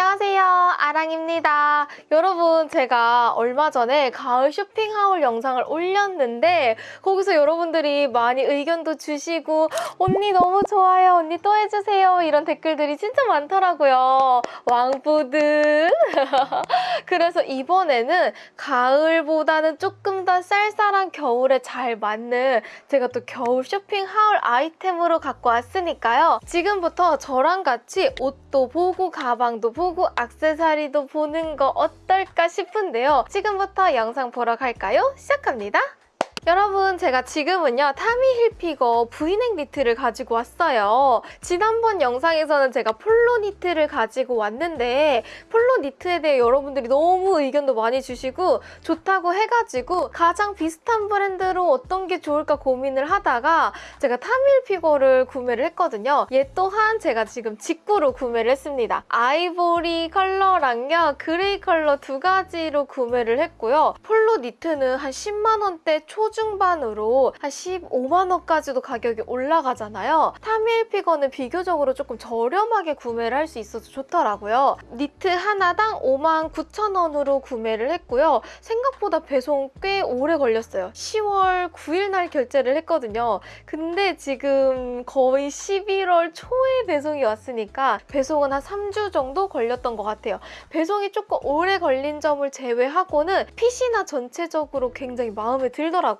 안녕하세요. 아랑입니다. 여러분 제가 얼마 전에 가을 쇼핑하울 영상을 올렸는데 거기서 여러분들이 많이 의견도 주시고 언니 너무 좋아요 언니 또 해주세요 이런 댓글들이 진짜 많더라고요. 왕부들 그래서 이번에는 가을보다는 조금 더 쌀쌀한 겨울에 잘 맞는 제가 또 겨울 쇼핑하울 아이템으로 갖고 왔으니까요. 지금부터 저랑 같이 옷도 보고 가방도 보고 악세사리 도 보는 거 어떨까 싶은데요. 지금부터 영상 보러 갈까요? 시작합니다. 여러분 제가 지금은요 타미 힐피거 브이넥 니트를 가지고 왔어요. 지난번 영상에서는 제가 폴로 니트를 가지고 왔는데 폴로 니트에 대해 여러분들이 너무 의견도 많이 주시고 좋다고 해가지고 가장 비슷한 브랜드로 어떤 게 좋을까 고민을 하다가 제가 타미 힐피거를 구매를 했거든요. 얘 또한 제가 지금 직구로 구매를 했습니다. 아이보리 컬러랑요 그레이 컬러 두 가지로 구매를 했고요. 폴로 니트는 한 10만 원대 초중 초중반으로 한 15만 원까지도 가격이 올라가잖아요. 타미 힐피거는 비교적으로 조금 저렴하게 구매를 할 수 있어서 좋더라고요. 니트 하나당 5만 9천 원으로 구매를 했고요. 생각보다 배송 꽤 오래 걸렸어요. 10월 9일 날 결제를 했거든요. 근데 지금 거의 11월 초에 배송이 왔으니까 배송은 한 3주 정도 걸렸던 것 같아요. 배송이 조금 오래 걸린 점을 제외하고는 핏이나 전체적으로 굉장히 마음에 들더라고요.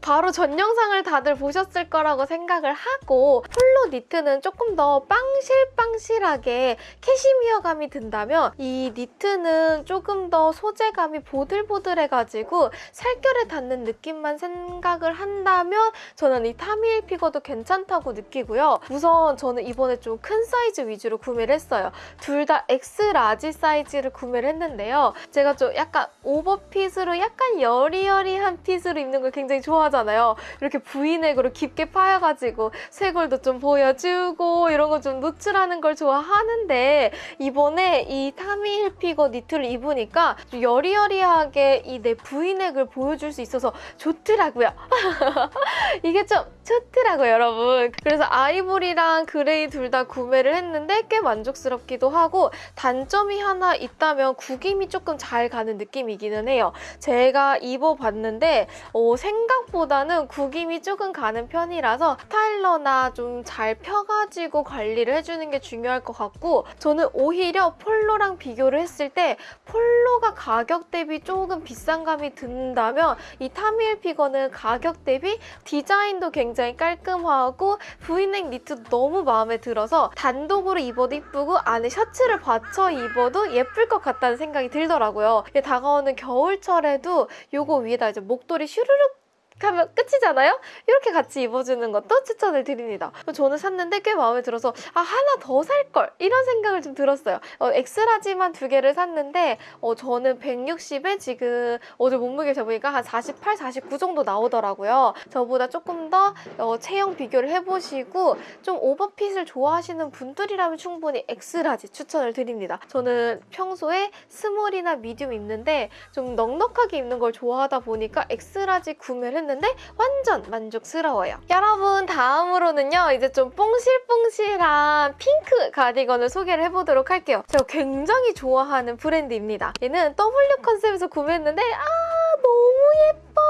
바로 전 영상을 다들 보셨을 거라고 생각을 하고 폴로 니트는 조금 더 빵실빵실하게 캐시미어감이 든다면 이 니트는 조금 더 소재감이 보들보들해가지고 살결에 닿는 느낌만 생각을 한다면 저는 이 타미일 피거도 괜찮다고 느끼고요. 우선 저는 이번에 좀 큰 사이즈 위주로 구매를 했어요. 둘 다 X 라지 사이즈를 구매를 했는데요. 제가 좀 약간 오버핏으로 약간 여리여리한 핏으로 입는 걸 굉장히 좋아하잖아요. 이렇게 V넥으로 깊게 파여가지고 쇄골도 좀 보여주고 이런 거 좀 노출하는 걸 좋아하는데 이번에 이 타미 힐피거 니트를 입으니까 좀 여리여리하게 이 내 V넥을 보여줄 수 있어서 좋더라고요. 이게 좀 좋더라고요, 여러분. 그래서 아이보리랑 그레이 둘 다 구매를 했는데 꽤 만족스럽기도 하고 단점이 하나 있다면 구김이 조금 잘 가는 느낌이기는 해요. 제가 입어봤는데 어, 생각보다는 구김이 조금 가는 편이라서 스타일러나 좀 잘 펴가지고 관리를 해주는 게 중요할 것 같고 저는 오히려 폴로랑 비교를 했을 때 폴로가 가격 대비 조금 비싼 감이 든다면 이 타미 힐피거는 가격 대비 디자인도 굉장히 깔끔하고 브이넥 니트도 너무 마음에 들어서 단독으로 입어도 이쁘고 안에 셔츠를 받쳐 입어도 예쁠 것 같다는 생각이 들더라고요. 다가오는 겨울철에도 이거 위에다 이제 목도리 슈르륵 하면 끝이잖아요? 이렇게 같이 입어주는 것도 추천을 드립니다. 저는 샀는데 꽤 마음에 들어서 아 하나 더 살 걸 이런 생각을 좀 들었어요. 어, 엑스라지만 두 개를 샀는데 어, 저는 160에 지금 어제 몸무게 재보니까 한 48, 49 정도 나오더라고요. 저보다 조금 더 어, 체형 비교를 해보시고 좀 오버핏을 좋아하시는 분들이라면 충분히 엑스라지 추천을 드립니다. 저는 평소에 스몰이나 미디움 입는데 좀 넉넉하게 입는 걸 좋아하다 보니까 엑스라지 구매를 했는데 완전 만족스러워요. 여러분 다음으로는요. 이제 좀 뽕실뽕실한 핑크 가디건을 소개를 해보도록 할게요. 제가 굉장히 좋아하는 브랜드입니다. 얘는 W 컨셉에서 구매했는데 아 너무 예뻐!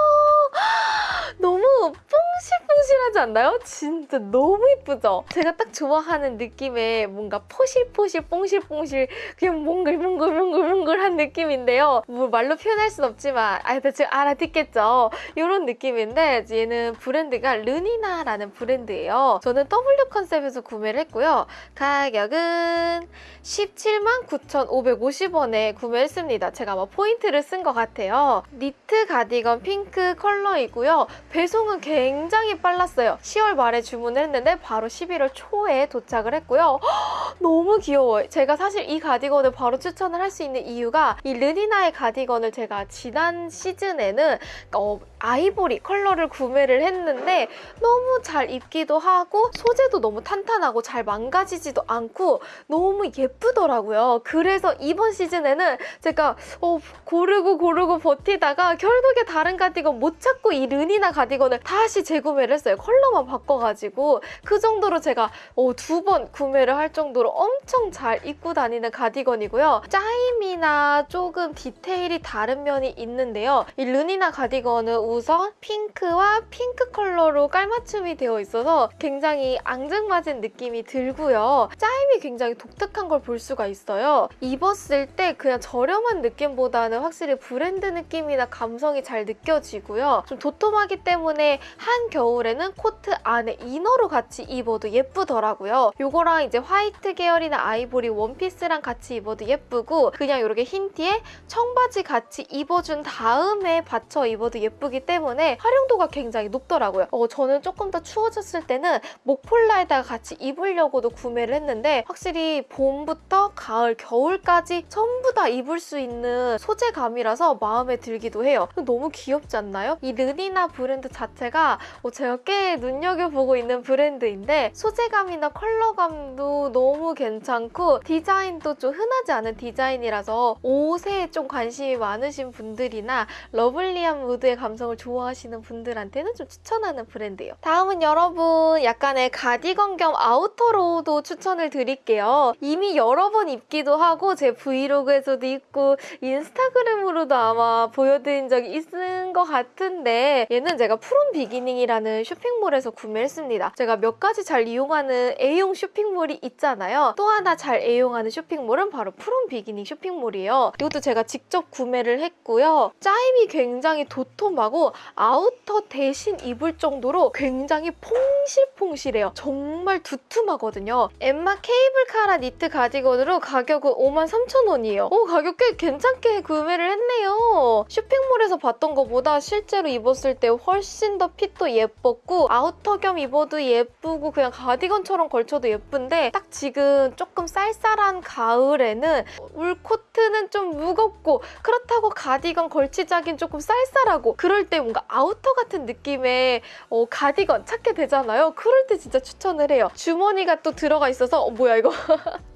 너무 뽕실뽕실하지 않나요? 진짜 너무 예쁘죠? 제가 딱 좋아하는 느낌의 뭔가 포실포실 뽕실뽕실 그냥 몽글몽글몽글몽글한 느낌인데요. 뭐 말로 표현할 순 없지만 아 대충 알아듣겠죠? 이런 느낌인데 얘는 브랜드가 르니나라는 브랜드예요. 저는 W 컨셉에서 구매를 했고요. 가격은 17만 9,550원에 구매했습니다. 제가 아마 포인트를 쓴 것 같아요. 니트 가디건 핑크 컬러이고요. 배송은 굉장히 빨랐어요. 10월 말에 주문을 했는데 바로 11월 초에 도착을 했고요. 허, 너무 귀여워요. 제가 사실 이 가디건을 바로 추천을 할 수 있는 이유가 이 르니나의 가디건을 제가 지난 시즌에는 어, 아이보리 컬러를 구매를 했는데 너무 잘 입기도 하고 소재도 너무 탄탄하고 잘 망가지지도 않고 너무 예쁘더라고요. 그래서 이번 시즌에는 제가 어, 고르고 고르고 버티다가 결국에 다른 가디건 못 찾고 이 르니나 가디건을 다시 재구매를 했어요. 컬러 컬러만 바꿔가지고 그 정도로 제가 어, 두번 구매를 할 정도로 엄청 잘 입고 다니는 가디건이고요. 짜임이나 조금 디테일이 다른 면이 있는데요. 이 르니나 가디건은 우선 핑크와 핑크 컬러로 깔맞춤이 되어 있어서 굉장히 앙증맞은 느낌이 들고요. 짜임이 굉장히 독특한 걸 볼 수가 있어요. 입었을 때 그냥 저렴한 느낌보다는 확실히 브랜드 느낌이나 감성이 잘 느껴지고요. 좀 도톰하기 때문에 한 겨울에는 코트 안에 이너로 같이 입어도 예쁘더라고요. 요거랑 이제 화이트 계열이나 아이보리 원피스랑 같이 입어도 예쁘고 그냥 이렇게 흰 티에 청바지 같이 입어준 다음에 받쳐 입어도 예쁘기 때문에 활용도가 굉장히 높더라고요. 어, 저는 조금 더 추워졌을 때는 목폴라에다가 같이 입으려고도 구매를 했는데 확실히 봄부터 가을, 겨울까지 전부 다 입을 수 있는 소재감이라서 마음에 들기도 해요. 너무 귀엽지 않나요? 이 르니나 브랜드 자체가 어, 제가 꽤 눈여겨보고 있는 브랜드인데 소재감이나 컬러감도 너무 괜찮고 디자인도 좀 흔하지 않은 디자인이라 서 옷에 좀 관심이 많으신 분들이나 러블리한 무드의 감성을 좋아하시는 분들한테는 좀 추천하는 브랜드예요. 다음은 여러분 약간의 가디건 겸 아우터로도 추천을 드릴게요. 이미 여러 번 입기도 하고 제 브이로그에서도 입고 인스타그램으로도 아마 보여드린 적이 있는 것 같은데 얘는 제가 프롬 비기닝이라는 쇼핑몰에서 구매했습니다. 제가 몇 가지 잘 이용하는 애용 쇼핑몰이 있잖아요. 또 하나 잘 애용하는 쇼핑몰은 바로 프롬 비기닝 쇼핑몰이에요. 이것도 제가 직접 구매를 했고요. 짜임이 굉장히 도톰하고 아우터 대신 입을 정도로 굉장히 퐁실퐁실해요. 정말 두툼하거든요. 엠마 케이블카라 니트 가디건으로 가격은 53,000원이에요. 오 가격 꽤 괜찮게 구매를 했네요. 쇼핑몰에서 봤던 것보다 실제로 입었을 때 훨씬 더 핏도 예뻤고 아우터 겸 입어도 예쁘고 그냥 가디건처럼 걸쳐도 예쁜데 딱 지금 조금 쌀쌀한 가을에는 울 코트는 좀 무겁고 그렇다고 가디건 걸치자긴 조금 쌀쌀하고 그럴 때 뭔가 아우터 같은 느낌의 어, 가디건 찾게 되잖아요. 그럴 때 진짜 추천을 해요. 주머니가 또 들어가 있어서 어, 뭐야 이거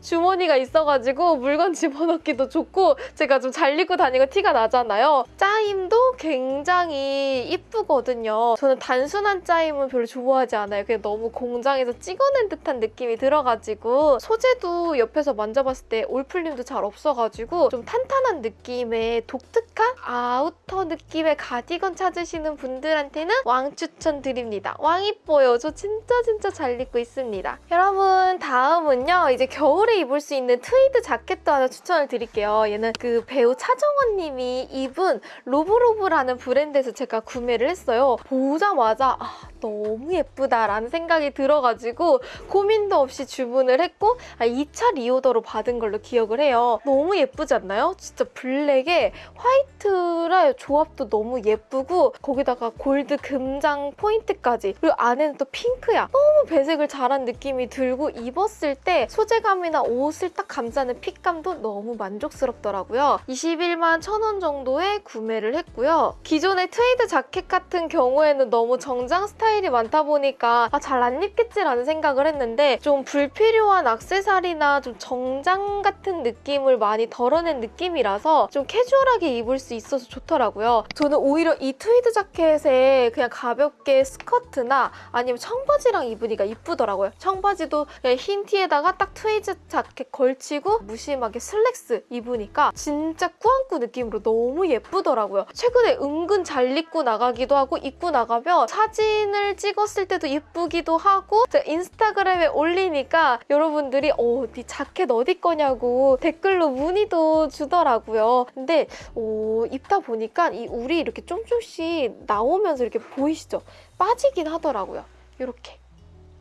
주머니가 있어가지고 물건 집어넣기도 좋고 제가 좀 잘 입고 다니고 티가 나잖아요. 짜임도 굉장히 이쁘거든요. 저는 단순한 짜임은 별로 좋아하지 않아요. 그냥 너무 공장에서 찍어낸 듯한 느낌이 들어가지고 소재도 옆에서 만져봤을 때 올풀림도 잘 없어가지고 좀 탄탄한 느낌의 독특한 아우터 느낌의 가디건 찾으시는 분들한테는 왕 추천드립니다. 왕 이뻐요. 저 진짜 진짜 잘 입고 있습니다. 여러분 다음은요. 이제 겨울에 입을 수 있는 트위드 자켓도 하나 추천을 드릴게요. 얘는 그 배우 차정원 님이 입은 로브로브라는 브랜드에서 제가 구매를 했어요. 보자마자 아, 너무 예쁘다라는 생각이 들어가지고 고민도 없이 주문을 했고 아, 2차 리오더로 받은 걸로 기억을 해요. 너무 예쁘지 않나요? 진짜 블랙에 화이트랑 조합도 너무 예쁘고 거기다가 골드 금장 포인트까지 그리고 안에는 또 핑크야. 너무 배색을 잘한 느낌이 들고 입었을 때 소재감이나 옷을 딱 감싸는 핏감도 너무 만족스럽더라고요. 21만 1천원 정도에 구매를 했고요. 기존의 트위드 자켓 같은 경우에는 너무 정장 스타일 이 많다 보니까 아, 잘 안 입겠지라는 생각을 했는데 좀 불필요한 악세사리나 좀 정장 같은 느낌을 많이 덜어낸 느낌이라서 좀 캐주얼하게 입을 수 있어서 좋더라고요. 저는 오히려 이 트위드 자켓에 그냥 가볍게 스커트나 아니면 청바지랑 입으니까 이쁘더라고요. 청바지도 흰 티에다가 딱 트위드 자켓 걸치고 무심하게 슬랙스 입으니까 진짜 꾸안꾸 느낌으로 너무 예쁘더라고요. 최근에 은근 잘 입고 나가기도 하고 입고 나가면 사진을 찍었을 때도 예쁘기도 하고 인스타그램에 올리니까 여러분들이 어, 네 자켓 어디 거냐고 댓글로 문의도 주더라고요. 근데 어, 입다 보니까 이 울이 이렇게 좀좀씩 나오면서 이렇게 보이시죠? 빠지긴 하더라고요. 이렇게.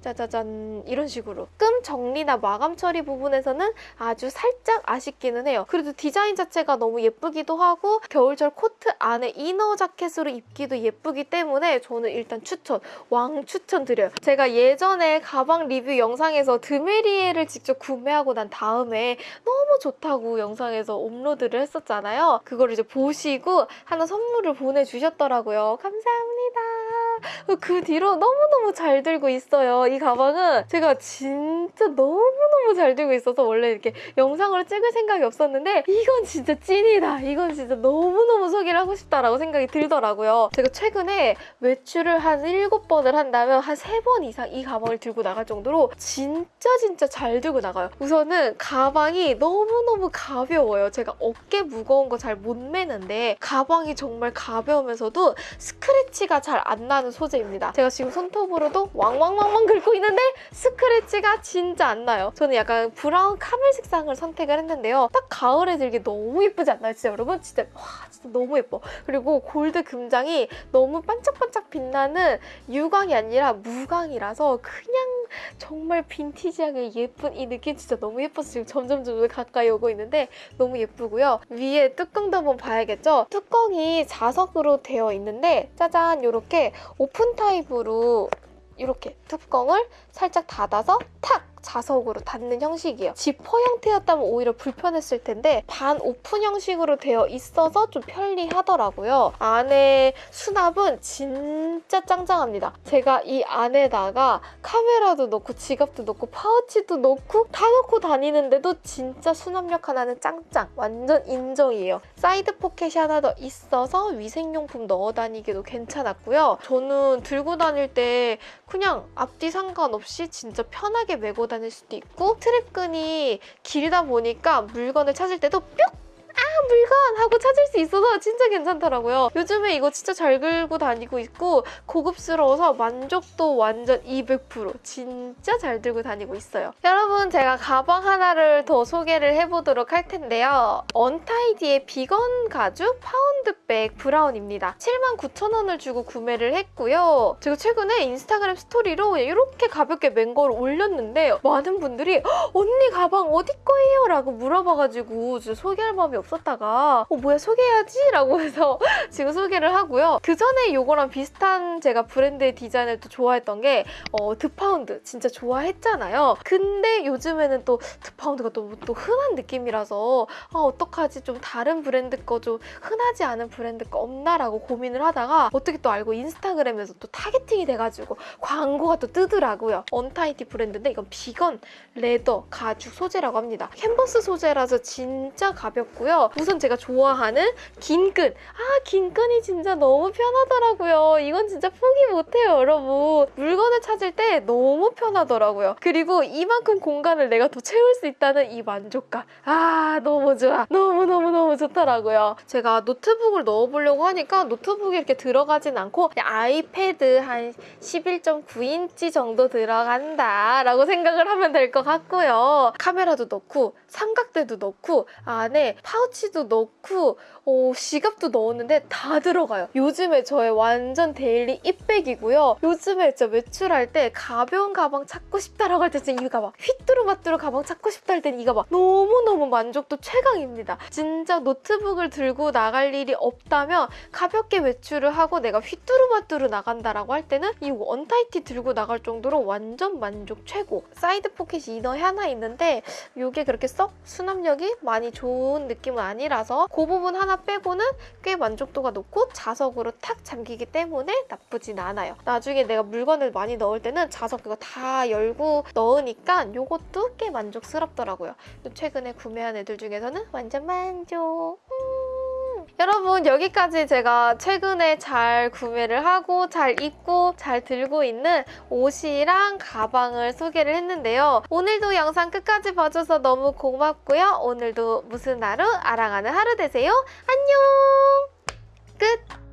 짜자잔 이런 식으로 끔 정리나 마감 처리 부분에서는 아주 살짝 아쉽기는 해요. 그래도 디자인 자체가 너무 예쁘기도 하고 겨울철 코트 안에 이너 자켓으로 입기도 예쁘기 때문에 저는 일단 추천, 왕 추천드려요. 제가 예전에 가방 리뷰 영상에서 드메리에를 직접 구매하고 난 다음에 너무 좋다고 영상에서 업로드를 했었잖아요. 그걸 이제 보시고 하나 선물을 보내주셨더라고요. 감사합니다. 그 뒤로 너무너무 잘 들고 있어요. 이 가방은 제가 진짜 너무너무 잘 들고 있어서 원래 이렇게 영상으로 찍을 생각이 없었는데 이건 진짜 찐이다. 이건 진짜 너무너무 소개를 하고 싶다라고 생각이 들더라고요. 제가 최근에 외출을 한 7번을 한다면 한 3번 이상 이 가방을 들고 나갈 정도로 진짜 진짜 잘 들고 나가요. 우선은 가방이 너무너무 가벼워요. 제가 어깨 무거운 거 잘 못 매는데 가방이 정말 가벼우면서도 스크래치가 잘 안 나는 소재입니다. 제가 지금 손톱으로도 왕왕왕왕 긁고 있는데 스크래치가 진짜 안 나요. 저는 약간 브라운 카멜 색상을 선택을 했는데요. 딱 가을에 들기 너무 예쁘지 않나요? 진짜 여러분? 진짜 와 진짜 너무 예뻐. 그리고 골드 금장이 너무 반짝반짝 빛나는 유광이 아니라 무광이라서 그냥 정말 빈티지하게 예쁜 이 느낌 진짜 너무 예뻐서 지금 점점 점점 가까이 오고 있는데 너무 예쁘고요. 위에 뚜껑도 한번 봐야겠죠? 뚜껑이 자석으로 되어 있는데 짜잔 이렇게 오픈 타입으로 이렇게 뚜껑을 살짝 닫아서 탁 자석으로 닫는 형식이에요. 지퍼 형태였다면 오히려 불편했을 텐데 반 오픈 형식으로 되어 있어서 좀 편리하더라고요. 안에 수납은 진짜 짱짱합니다. 제가 이 안에다가 카메라도 넣고 지갑도 넣고 파우치도 넣고 다 넣고 다니는데도 진짜 수납력 하나는 짱짱 완전 인정이에요. 사이드 포켓이 하나 더 있어서 위생용품 넣어 다니기도 괜찮았고요. 저는 들고 다닐 때 그냥 앞뒤 상관없이 진짜 편하게 메고 다닐 수도 있고 스트랩끈이 길다 보니까 물건을 찾을 때도 뿅! 아 물건! 하고 찾을 수 있어서 진짜 괜찮더라고요. 요즘에 이거 진짜 잘 들고 다니고 있고 고급스러워서 만족도 완전 200% 진짜 잘 들고 다니고 있어요. 여러분 제가 가방 하나를 더 소개를 해보도록 할 텐데요. 언타이디의 비건 가죽 파운드백 브라운입니다. 79,000원을 주고 구매를 했고요. 제가 최근에 인스타그램 스토리로 이렇게 가볍게 맨 거를 올렸는데 많은 분들이 "헉, 언니 가방 어디 거예요? 라고 물어봐가지고 소개할 마음이 없 었다가 어 뭐야 소개해야지? 라고 해서 지금 소개를 하고요. 그 전에 이거랑 비슷한 제가 브랜드의 디자인을 또 좋아했던 게 어, 드파운드 진짜 좋아했잖아요. 근데 요즘에는 또 드파운드가 너무 또 흔한 느낌이라서 아 어떡하지 좀 다른 브랜드 거 좀 흔하지 않은 브랜드 거 없나라고 고민을 하다가 어떻게 또 알고 인스타그램에서 또 타겟팅이 돼가지고 광고가 또 뜨더라고요. 언타이디 브랜드인데 이건 비건 레더 가죽 소재라고 합니다. 캔버스 소재라서 진짜 가볍고요. 우선 제가 좋아하는 긴 끈. 아, 긴 끈이 진짜 너무 편하더라고요. 이건 진짜 포기 못해요, 여러분. 물건을 찾을 때 너무 편하더라고요. 그리고 이만큼 공간을 내가 더 채울 수 있다는 이 만족감. 아, 너무 좋아. 너무너무너무 좋더라고요. 제가 노트북을 넣어보려고 하니까 노트북이 이렇게 들어가진 않고 아이패드 한 11.9인치 정도 들어간다 라고 생각을 하면 될 것 같고요. 카메라도 넣고 삼각대도 넣고 안에 파우 치도 넣고 어, 지갑도 넣었는데 다 들어가요. 요즘에 저의 완전 데일리 잇백이고요. 요즘에 진짜 외출할 때 가벼운 가방 찾고 싶다라고 할 때 진짜 이 가방 휘뚜루마뚜루 가방 찾고 싶다 할 때는 이 가방 너무너무 만족도 최강입니다. 진짜 노트북을 들고 나갈 일이 없다면 가볍게 외출을 하고 내가 휘뚜루마뚜루 나간다라고 할 때는 이 언타이디 들고 나갈 정도로 완전 만족 최고. 사이드 포켓이 이너 하나 있는데 이게 그렇게 썩 수납력이 많이 좋은 느낌 은 아니라서 그 부분 하나 빼고는 꽤 만족도가 높고 자석으로 탁 잠기기 때문에 나쁘진 않아요. 나중에 내가 물건을 많이 넣을 때는 자석 그거 다 열고 넣으니까 이것도 꽤 만족스럽더라고요. 최근에 구매한 애들 중에서는 완전 만족. 음. 여러분 여기까지 제가 최근에 잘 구매를 하고 잘 입고 잘 들고 있는 옷이랑 가방을 소개를 했는데요. 오늘도 영상 끝까지 봐줘서 너무 고맙고요. 오늘도 무슨 하루 알아가는 하루 되세요. 안녕! 끝!